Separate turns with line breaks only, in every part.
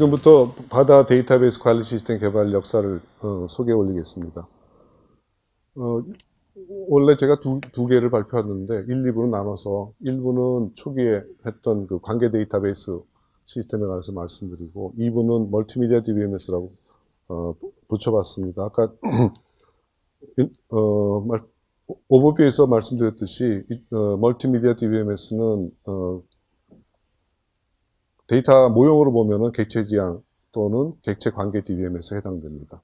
지금부터 바다 데이터베이스 관리 시스템 개발 역사를 어, 소개해 올리겠습니다. 어, 원래 제가 두, 두 개를 발표하는데 1, 2부로 나눠서 1부는 초기에 했던 그 관계 데이터베이스 시스템에 관해서 말씀드리고 2부는 멀티미디어 DBMS라고 어, 붙여봤습니다. 아까 어, 말, 오버뷰에서 말씀드렸듯이 어, 멀티미디어 DBMS는 어, 데이터 모형으로 보면은 객체 지향 또는 객체 관계 DBMS에 해당됩니다.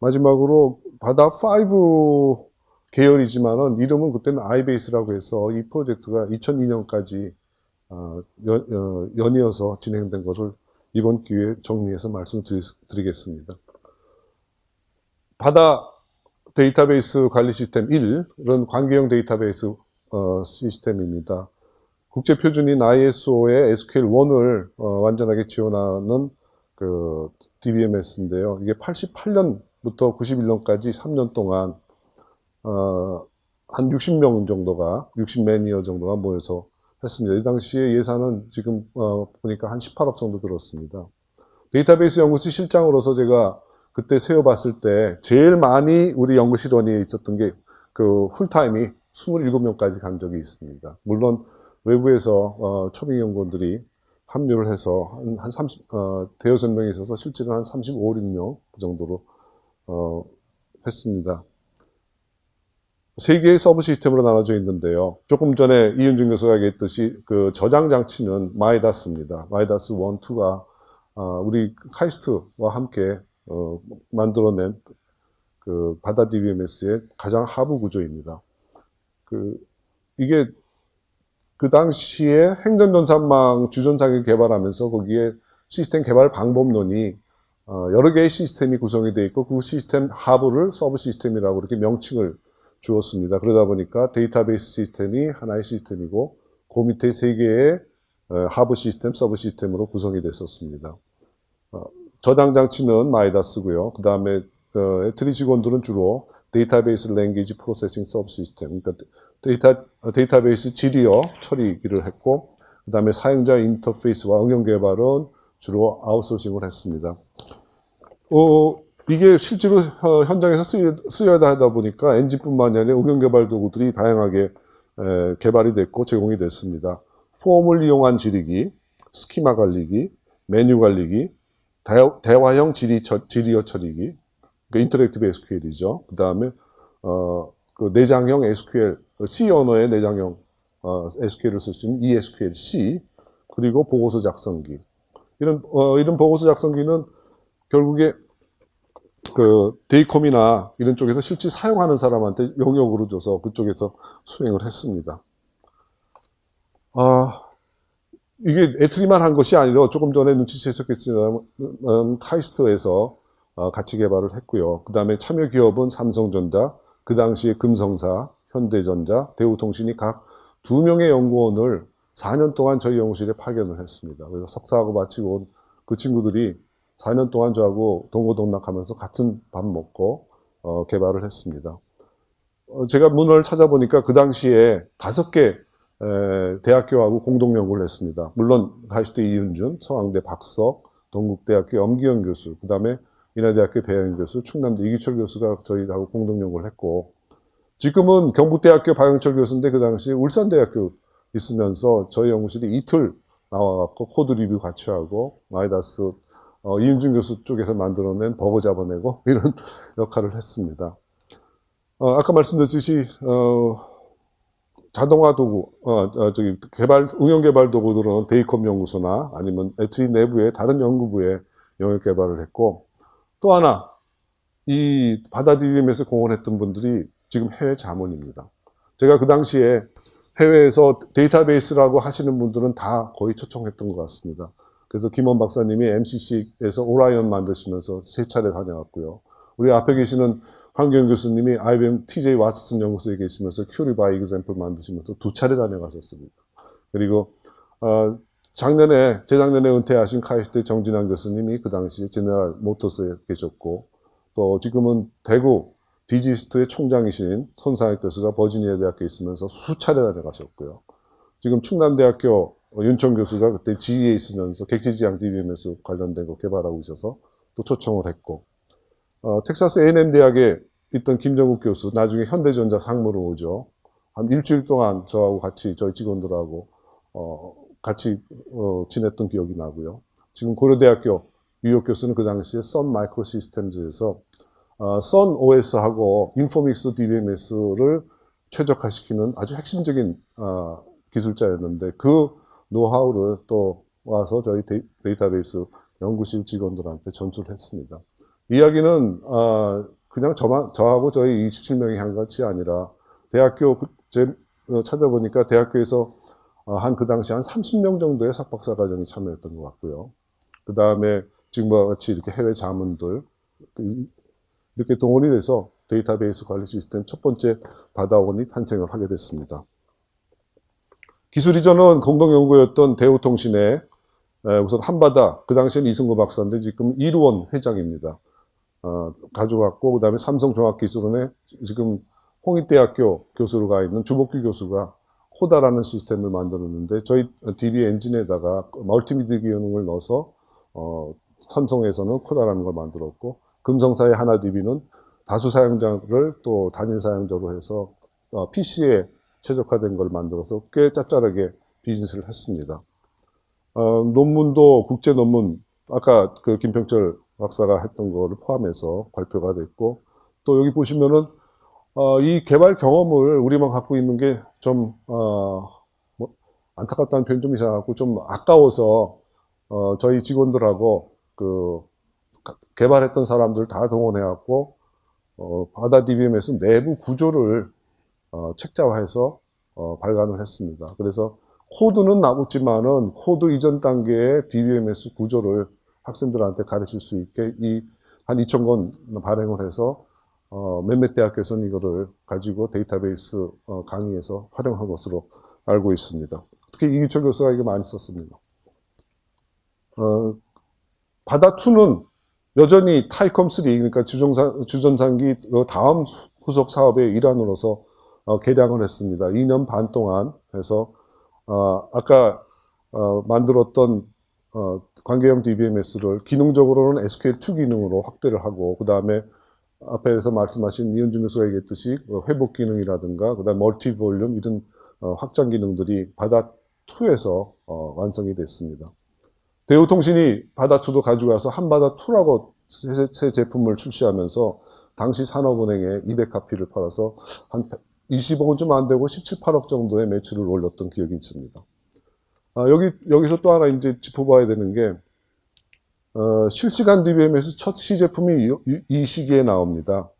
마지막으로 바다 5 계열이지만은 이름은 그때는 아이베이스라고 해서 이 프로젝트가 2002년까지 어, 연, 이어서 진행된 것을 이번 기회에 정리해서 말씀드리겠습니다. 바다 데이터베이스 관리 시스템 1은 관계형 데이터베이스 어, 시스템입니다. 국제 표준인 ISO의 SQL1을 어, 완전하게 지원하는 그 DBMS인데요. 이게 88년부터 91년까지 3년 동안 어, 한 60명 정도가 60 매니어 정도가 모여서 했습니다. 이 당시에 예산은 지금 어, 보니까 한 18억 정도 들었습니다. 데이터베이스 연구실 실장으로서 제가 그때 세워봤을 때 제일 많이 우리 연구실원이 있었던 게 그 풀타임이 27명까지 간 적이 있습니다. 물론 외부에서 어, 초빙 연구원들이 합류를 해서 한, 한 30, 어, 대여섯 명이 있어서 실제로 한 35, 6명 그 정도로 어, 했습니다. 세 개의 subsystem으로 나눠져 있는데요. 조금 전에 이윤준 교수가 얘기했듯이 그 저장 장치는 마이다스입니다. 마이다스 1, 2가 어, 우리 카이스트와 함께 어, 만들어낸 그 바다 DBMS의 가장 하부 구조입니다. 그 이게 그 당시에 행정전산망 주전산기 개발하면서 거기에 시스템 개발 방법론이 어, 여러 개의 시스템이 구성이 되어 있고 그 시스템 하부를 subsystem이라고 이렇게 명칭을 주었습니다. 그러다 보니까 데이터베이스 시스템이 하나의 시스템이고 그 밑에 세 개의 어, 하부 시스템, subsystem으로 구성이 됐었습니다. 어, 저장 장치는 마이다스고요. 그 다음에 ETRI 직원들은 주로 데이터베이스 language processing subsystem, 그러니까 데이터, 데이터베이스 질의어 처리를 했고 그 다음에 사용자 인터페이스와 응용 개발은 주로 아웃소싱을 했습니다. 어, 이게 실제로 어, 현장에서 쓰여, 야 하다 보니까 엔진뿐만 아니라 응용 개발 도구들이 다양하게 에, 개발이 됐고 제공이 됐습니다. 폼을 이용한 질의기, 스키마 관리기, 메뉴 관리기, 대화, 형 질의, 질의어 처리기, 그 interactive SQL이죠. 그 다음에 어, 그 내장형 SQL, C 언어의 내장형 어, SQL을 쓸 수 있는 ESQL-C, 그리고 보고서 작성기. 이런, 어, 이런 보고서 작성기는 결국에 그 데이컴이나 이런 쪽에서 실제 사용하는 사람한테 용역으로 줘서 그쪽에서 수행을 했습니다. 아, 이게 애트리만 한 것이 아니라 조금 전에 눈치채셨겠지만 음, 카이스트에서 어, 같이 개발을 했고요. 그 다음에 참여 기업은 삼성전자, 그 당시에 금성사, 현대전자, 대우통신이 각 두 명의 연구원을 4년 동안 저희 연구실에 파견을 했습니다. 그래서 석사하고 마치고 온 그 친구들이 4년 동안 저하고 동고동락하면서 같은 밥 먹고 어, 개발을 했습니다. 어, 제가 문헌을 찾아보니까 그 당시에 다섯 개 에, 대학교하고 공동 연구를 했습니다. 물론 과기대 이윤준, 서강대 박석, 동국대학교 염기현 교수, 그 다음에 인하대학교 배영 교수, 충남대 이기철 교수가 저희하고 공동 연구를 했고 지금은 경북대학교 박영철 교수인데 그 당시 울산대학교 있으면서 저희 연구실이 이틀 나와갖고 code review 같이 하고 마이다스 어, 이윤준 교수 쪽에서 만들어낸 버그 잡아내고 이런 역할을 했습니다. 어, 아까 말씀드렸듯이 어, 자동화 도구, 어, 어, 저기 개발 응용 개발 도구들은 베이컴 연구소나 아니면 ETRI 내부의 다른 연구부에 영역 개발을 했고 또 하나 이 바다디림에서 공헌했던 분들이 지금 해외 자문입니다. 제가 그 당시에 해외에서 데이터베이스라고 하시는 분들은 다 거의 초청했던 것 같습니다. 그래서 김원 박사님이 MCC에서 ORION 만드시면서 세 차례 다녀왔고요. 우리 앞에 계시는 황규영 교수님이 IBM TJ Watson 연구소에 계시면서 Query by Example 만드시면서 두 차례 다녀가셨습니다. 그리고 어, 작년에 재작년에 은퇴하신 카이스트 정진완 교수님이 그 당시 General Motors에 계셨고 또 지금은 대구 디지스트의 총장이신 손상혁 교수가 버지니아 대학교에 있으면서 수차례 다녀가셨고요. 지금 충남대학교 어, 윤청 교수가 그때 지휘에 있으면서 객지지향 DBMS 관련된 거 개발하고 있어서 또 초청을 했고 어, 텍사스 A&M 대학에 있던 김정국 교수 나중에 현대전자 상무로 오죠. 한 일주일 동안 저하고 같이 저희 직원들하고 어, 같이 어, 지냈던 기억이 나고요. 지금 고려대학교 유효 교수는 그 당시에 선 마이크로 시스템즈에서 어, 선 OS하고 인포믹스 DBMS를 최적화시키는 아주 핵심적인 어, 기술자였는데 그 노하우를 또 와서 저희 데이, 데이터베이스 연구실 직원들한테 전수를 했습니다. 이야기는 어, 그냥 저만 저하고 저희 27명이 한 것이 아니라 대학교 그- 제 어, 찾아보니까 대학교에서 어, 한그 당시 한 30명 정도의 석박사 과정이 참여했던 것 같고요. 그 다음에 지금과 같이 이렇게 해외 자문들 그- 이렇게 동원이 돼서 데이터베이스 관리 시스템 첫 번째 바다원이 탄생을 하게 됐습니다. 기술 이전은 공동연구였던 대우통신의 에, 우선 한바다 그 당시에는 이승구 박사인데 지금 이루원 회장입니다. 어, 가져갔고 그 다음에 삼성종합기술원에 지금 홍익대학교 교수로 가 있는 주복규 교수가 코다라는 시스템을 만들었는데 저희 DB 엔진에다가 멀티미디어 기능을 넣어서 어, 삼성에서는 코다라는 걸 만들었고 금성사의 하나 DB는 다수 사용자를 또 단일 사용자로 해서 어, PC에 최적화된 걸 만들어서 꽤 짭짤하게 비즈니스를 했습니다. 어, 논문도 국제 논문 아까 그 김평철 박사가 했던 거를 포함해서 발표가 됐고 또 여기 보시면은 어, 이 개발 경험을 우리만 갖고 있는 게좀 어, 뭐 안타깝다는 표현 좀 이상하고 좀 아까워서 어, 저희 직원들하고 그 가- 개발했던 사람들 다 동원해갖고 어, 바다 DBMS 내부 구조를 어, 책자화해서 어, 발간을 했습니다. 그래서 코드는 나왔지만은 코드 이전 단계의 DBMS 구조를 학생들한테 가르칠 수 있게 이 한 2,000권 발행을 해서 어, 몇몇 대학교에서는 이거를 가지고 데이터베이스 어, 강의에서 활용한 것으로 알고 있습니다. 특히 이기철 교수가 이거 많이 썼습니다. 어, 바다2는 여전히 타이컴3 그러니까 주정산, 주전산기 그 다음 후속 사업의 일환으로서 어, 개량을 했습니다. 2년 반 동안 해서 어, 아까 어, 만들었던 어, 관계형 DBMS를 기능적으로는 SQL2 기능으로 확대를 하고 그 다음에 앞에서 말씀하신 이은준 교수가 얘기했듯이 어, 회복 기능이라든가 그 다음 멀티 볼륨 이런 어, 확장 기능들이 바다 2에서 어, 완성이 됐습니다. 대우통신이 바다 2도 가져가서 한바다 2라고 새, 새 제품을 출시하면서 당시 산업은행에 200카피를 팔아서 한 20억은 좀 안 되고 17, 8억 정도의 매출을 올렸던 기억이 있습니다. 아, 여기 여기서 또 하나 이제 짚어봐야 되는 게 어, 실시간 DBM에서 첫 시제품이 이, 이- 이 시기에 나옵니다.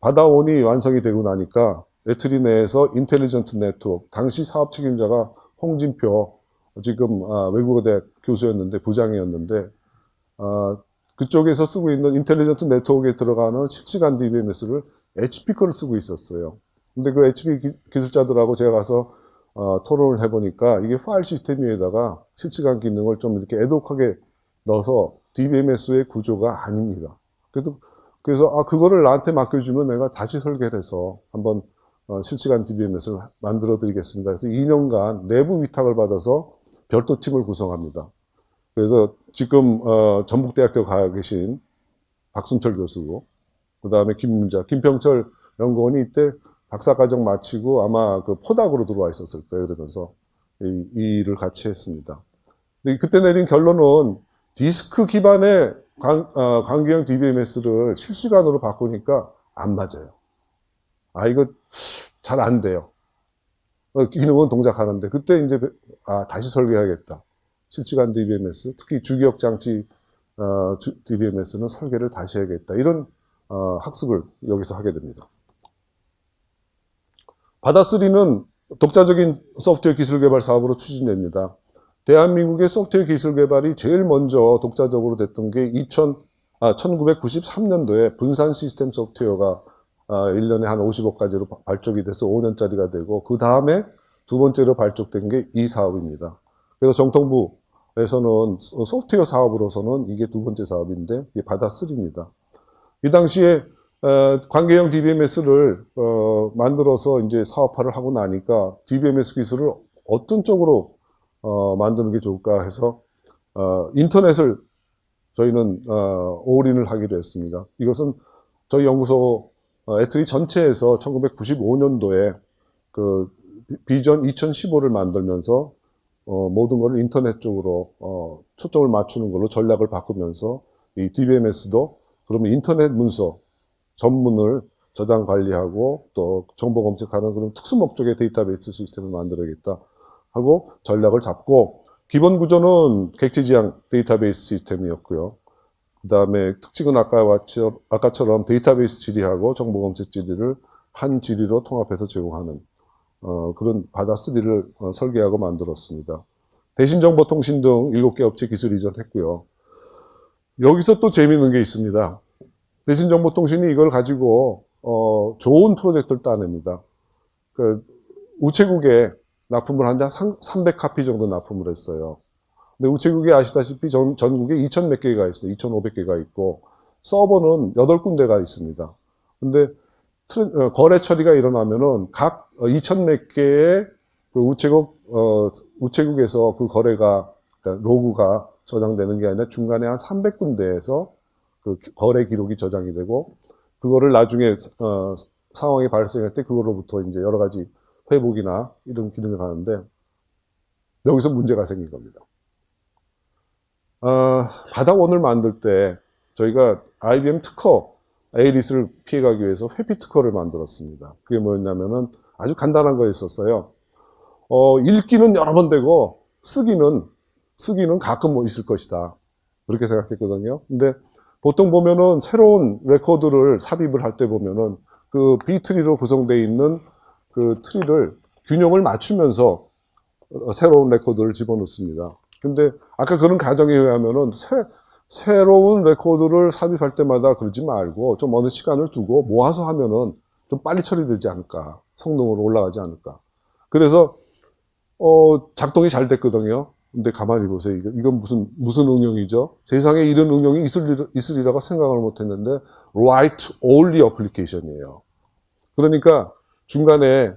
바다 one이 완성이 되고 나니까 ETRI 내에서 intelligent 네트워크, 당시 사업 책임자가 홍진표, 지금 아, 외국어대 교수였는데 부장이었는데 아, 그쪽에서 쓰고 있는 intelligent 네트워크에 들어가는 실시간 DBMS를 HP 거를 쓰고 있었어요. 근데 그 HP 기, 기술자들하고 제가 가서 어, 토론을 해보니까 이게 파일 시스템 위에다가 실시간 기능을 좀 이렇게 ad hoc하게 넣어서 DBMS의 구조가 아닙니다. 그래도 그래서 아 그거를 나한테 맡겨주면 내가 다시 설계를 해서 한번 어, 실시간 DBMS를 만들어 드리겠습니다. 그래서 2년간 내부 위탁을 받아서 별도 팀을 구성합니다. 그래서 지금 어, 전북대학교 가 계신 박순철 교수고 그 다음에 김문자, 김평철 연구원이 이때 박사과정 마치고 아마 그 포닥으로 들어와 있었을 거예요. 그러면서 이, 이 일을 같이 했습니다. 근데 그때 내린 결론은 디스크 기반의 관, 어, 관계형 DBMS를 실시간으로 바꾸니까 안 맞아요. 아, 이거 잘 안 돼요. 어, 기능은 동작하는데, 그때 이제, 아, 다시 설계해야겠다. 실시간 DBMS, 특히 주기억 장치 어, 주- DBMS는 설계를 다시 해야겠다. 이런 어, 학습을 여기서 하게 됩니다. 바다3는 독자적인 소프트웨어 기술 개발 사업으로 추진됩니다. 대한민국의 소프트웨어 기술 개발이 제일 먼저 독자적으로 됐던 게 2000, 아, 1993년도에 분산 시스템 소프트웨어가 아, 1년에 한 50억까지로 바- 발족이 돼서 5년짜리가 되고 그 다음에 두 번째로 발족된 게 이 사업입니다. 그래서 정통부에서는 소- 소프트웨어 사업으로서는 이게 두 번째 사업인데 이게 바다3입니다. 이 당시에 어, 관계형 DBMS를 어, 만들어서 이제 사업화를 하고 나니까 DBMS 기술을 어떤 쪽으로 어, 만드는 게 좋을까 해서 어, 인터넷을 저희는 어, 올인을 하기로 했습니다. 이것은 저희 연구소 어, ETRI 전체에서 1995년도에 그 비전 2015를 만들면서 어, 모든 것을 인터넷 쪽으로 어, 초점을 맞추는 걸로 전략을 바꾸면서 이 DBMS도 그러면 인터넷 문서 전문을 저장 관리하고 또 정보 검색하는 그런 특수 목적의 데이터베이스 시스템을 만들어야겠다 하고 전략을 잡고 기본 구조는 객체 지향 데이터베이스 시스템이었고요. 그 다음에 특징은 아까와, 아까처럼 데이터베이스 질의하고 정보 검색 질의를 한 질의로 통합해서 제공하는 어, 그런 바다3를 어, 설계하고 만들었습니다. 대신정보통신 등 7개 업체 기술 이전했고요. 여기서 또 재미있는 게 있습니다. 대신정보통신이 이걸 가지고 어, 좋은 프로젝트를 따냅니다. 그 우체국에 납품을 한장 300카피 정도 납품을 했어요. 근데 우체국이 아시다시피 전, 전국에 2천 몇 개가 있어요. 2,500개가 있고 서버는 8군데가 있습니다. 근데 어, 거래 처리가 일어나면은 각 2천 몇 개의 그 우체국 어, 우체국에서 그 거래가 그러니까 로그가 저장되는 게 아니라 중간에 한 300군데에서 그 거래 기록이 저장이 되고 그거를 나중에 어, 상황이 발생할 때 그거로부터 이제 여러 가지 회복이나 이런 기능을 하는데 여기서 문제가 생긴 겁니다. 어, 바닥원을 만들 때 저희가 IBM 특허 에이리스를 피해가기 위해서 회피 특허를 만들었습니다. 그게 뭐였냐면은 아주 간단한 거였었어요. 어, 읽기는 여러 번 되고 쓰기는 쓰기는 가끔 뭐 있을 것이다. 그렇게 생각했거든요. 근데 보통 보면은 새로운 레코드를 삽입을 할 때 보면은 그 B-tree로 구성되어 있는 그 tree를 균형을 맞추면서 새로운 레코드를 집어넣습니다. 근데 아까 그런 가정에 의하면은 새, 새로운 레코드를 삽입할 때마다 그러지 말고 좀 어느 시간을 두고 모아서 하면은 좀 빨리 처리되지 않을까. 성능도 올라가지 않을까. 그래서, 어, 작동이 잘 됐거든요. 근데 가만히 보세요. 이건 무슨, 무슨 응용이죠? 세상에 이런 응용이 있을, 있으리라고 생각을 못 했는데, write only application이에요. 그러니까 중간에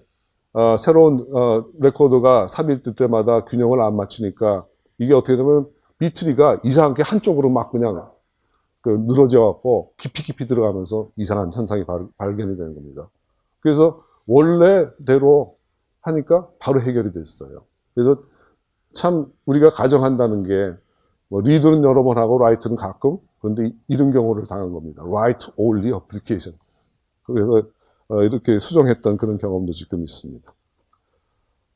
어, 새로운 어, 레코드가 삽입될 때마다 균형을 안 맞추니까 이게 어떻게 되면 B-tree가 이상하게 한쪽으로 막 그냥 그 늘어져 갖고 깊이 깊이 들어가면서 이상한 현상이 발, 발견이 되는 겁니다. 그래서 원래대로 하니까 바로 해결이 됐어요. 그래서 참 우리가 가정한다는 게 뭐 리드는 여러 번 하고 라이트는 가끔 그런데 이런 경우를 당한 겁니다. write only application. 그래서 어, 이렇게 수정했던 그런 경험도 지금 있습니다.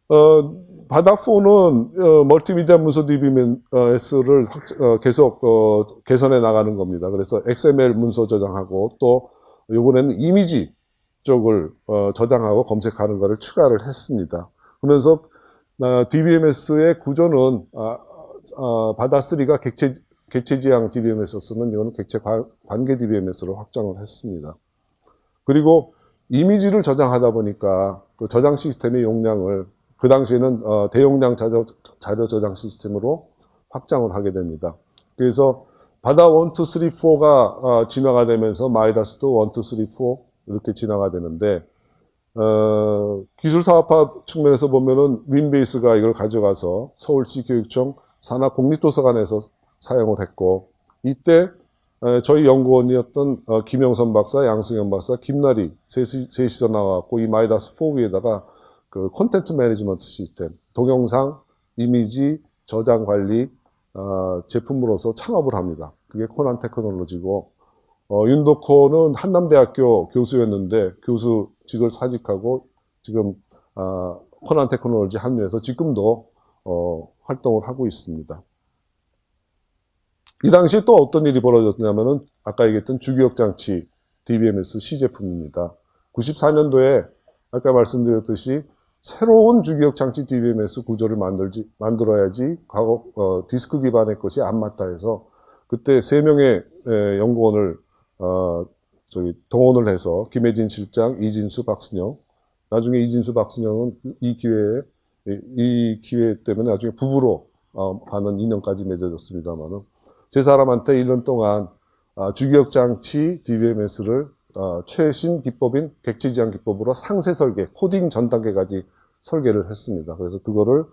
어, 바닥4는 어, 멀티미디어 문서 DBMS를 어, 계속 어, 개선해 나가는 겁니다. 그래서 XML 문서 저장하고 또 이번에는 이미지 쪽을 어, 저장하고 검색하는 것을 추가를 했습니다. 그러면서 DBMS의 구조는 바다3가 객체, 객체지향 DBMS였으면 이거는 객체 관계 DBMS로 확장을 했습니다. 그리고 이미지를 저장하다 보니까 그 저장 시스템의 용량을 그 당시에는 어, 대용량 자료, 자료 저장 시스템으로 확장을 하게 됩니다. 그래서 바다 1, 2, 3, 4가 어, 진화가 되면서 마이다스도 1, 2, 3, 4 이렇게 진화가 되는데 어, 기술 사업화 측면에서 보면은 윈베이스가 이걸 가져가서 서울시 교육청 산하 공립도서관에서 사용을 했고 이때 저희 연구원이었던 어, 김영선 박사, 양승현 박사, 김나리 셋이, 셋이서 나왔고 이 마이다스 4 위에다가 그 콘텐츠 management 시스템, 동영상, 이미지, 저장 관리 어, 제품으로서 창업을 합니다. 그게 코난 테크놀로지고 어, 윤덕호는 한남대학교 교수였는데 교수직을 사직하고 지금 어, 코난 테크놀로지 합류해서 지금도 어, 활동을 하고 있습니다. 이 당시에 또 어떤 일이 벌어졌냐면은 아까 얘기했던 주기억 장치 DBMS 시제품입니다. 94년도에 아까 말씀드렸듯이 새로운 주기억 장치 DBMS 구조를 만들지 만들어야지 과거 어, 디스크 기반의 것이 안 맞다 해서 그때 세 명의 에, 연구원을 어, 저기 동원을 해서 김혜진 실장, 이진수, 박순영 나중에 이진수, 박순영은 이 기회에 이 기회 때문에 나중에 부부로 어, 하는 인연까지 맺어졌습니다만은 제 사람한테 1년 동안 아, 주기억 장치 DBMS를 아, 최신 기법인 객지지향 기법으로 상세 설계, 코딩 전 단계까지 설계를 했습니다. 그래서 그거를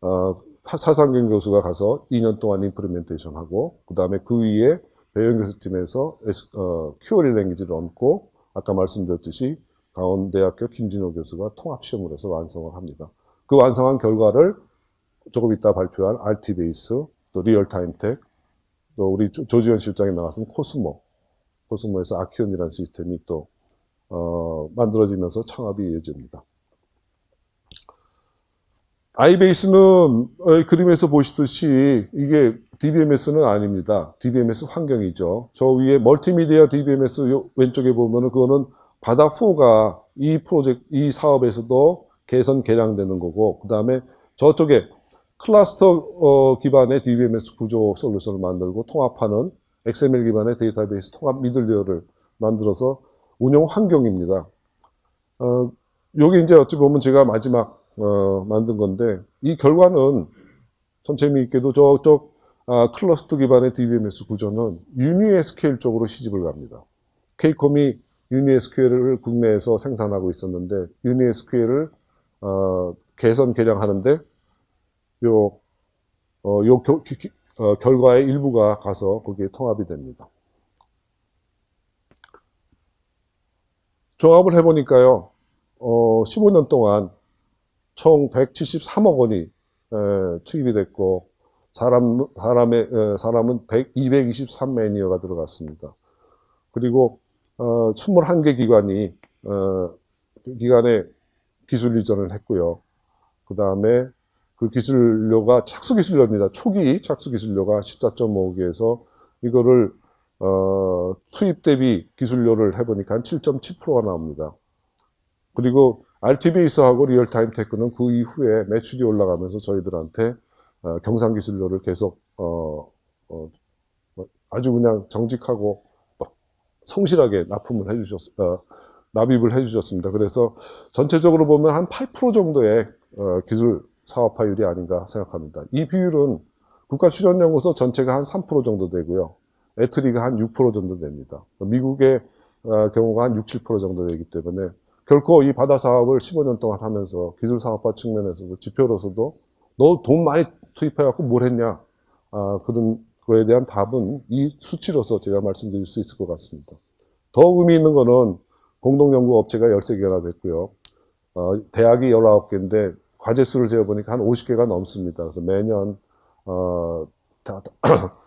어, 타- 차상경 교수가 가서 2년 동안 임플리멘테이션 하고 그 다음에 그 위에 배영 교수팀에서 어, QoL 랭귀지를 얹고 아까 말씀드렸듯이 강원대학교 김진호 교수가 통합 시험을 해서 완성을 합니다. 그 완성한 결과를 조금 이따 발표할 RT 베이스, 또 리얼타임테크, 또 우리 조- 조지현 실장이 나왔던 코스모, 코스모에서 아키온이라는 시스템이 또 어, 만들어지면서 창업이 이어집니다. 아이베이스는 어, 그림에서 보시듯이 이게 DBMS는 아닙니다. DBMS 환경이죠. 저 위에 멀티미디어 DBMS 요 왼쪽에 보면은 그거는 바다4가 이 프로젝트, 이 사업에서도 개선, 개량되는 거고, 그 다음에 저쪽에 클러스터 어, 기반의 DBMS 구조 솔루션을 만들고 통합하는 XML 기반의 데이터베이스 통합 미들웨어를 만들어서 운영 환경입니다. 어, 여기 이제 어찌 보면 제가 마지막 어, 만든 건데 이 결과는 참 재미있게도 저쪽 아, 클러스터 기반의 DBMS 구조는 UniSQL 쪽으로 시집을 갑니다. KCOM이 UniSQL을 국내에서 생산하고 있었는데 UniSQL을 어, 개선 개량하는데 요, 어, 요 겨- 기- 기- 어, 결과의 일부가 가서 거기에 통합이 됩니다. 종합을 해보니까요, 어, 15년 동안 총 173억 원이 에, 투입이 됐고, 사람, 사람의, 에, 사람은 100, 223매니어가 들어갔습니다. 그리고, 어, 21개 기관이, 어, 그 기관에 기술 이전을 했고요. 그 다음에 그 기술료가 착수 기술료입니다. 초기 착수 기술료가 14.5억에서 이거를 어, 수입 대비 기술료를 해보니까 한 7.7%가 나옵니다. 그리고 RTBAS하고 리얼타임 테크는 그 이후에 매출이 올라가면서 저희들한테 어, 경상 기술료를 계속 어, 어, 뭐 아주 그냥 정직하고 성실하게 납품을 해주셨, 어, 납입을 해주셨습니다. 그래서 전체적으로 보면 한 8% 정도의 어, 기술 사업화율이 아닌가 생각합니다. 이 비율은 국가출전연구소 전체가 한 3% 정도 되고요. 애트리가 한 6% 정도 됩니다. 미국의 어, 경우가 한 6, 7% 정도 되기 때문에 결코 이 바다 사업을 15년 동안 하면서 기술 사업화 측면에서도 지표로서도 너 돈 많이 투입해갖고 뭘 했냐 아, 그런 거에 대한 답은 이 수치로서 제가 말씀드릴 수 있을 것 같습니다. 더 의미 있는 거는 공동연구 업체가 13개가 됐고요. 어, 대학이 19개인데 과제 수를 재어보니까 한 50개가 넘습니다. 그래서 매년 어, 다-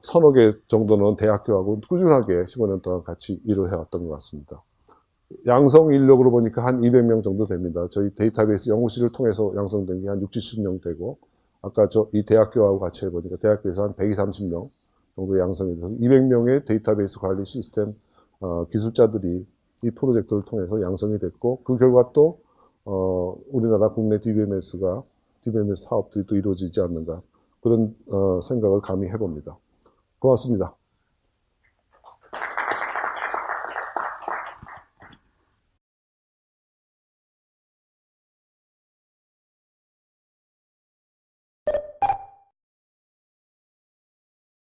서너 개 정도는 대학교하고 꾸준하게 15년 동안 같이 일을 해왔던 것 같습니다. 양성 인력으로 보니까 한 200명 정도 됩니다. 저희 데이터베이스 연구실을 통해서 양성된 게 한 6, 70명 되고, 아까 저 이 대학교하고 같이 해보니까 대학교에서 한 130명 정도 양성이 돼서 200명의 데이터베이스 관리 시스템 어, 기술자들이 이 프로젝트를 통해서 양성이 됐고, 그 결과 또 어, 우리나라 국내 DBMS가 DBMS 사업들이 또 이루어지지 않는가 그런 어, 생각을 감히 해봅니다. 고맙습니다.